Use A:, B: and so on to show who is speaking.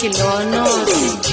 A: kilonos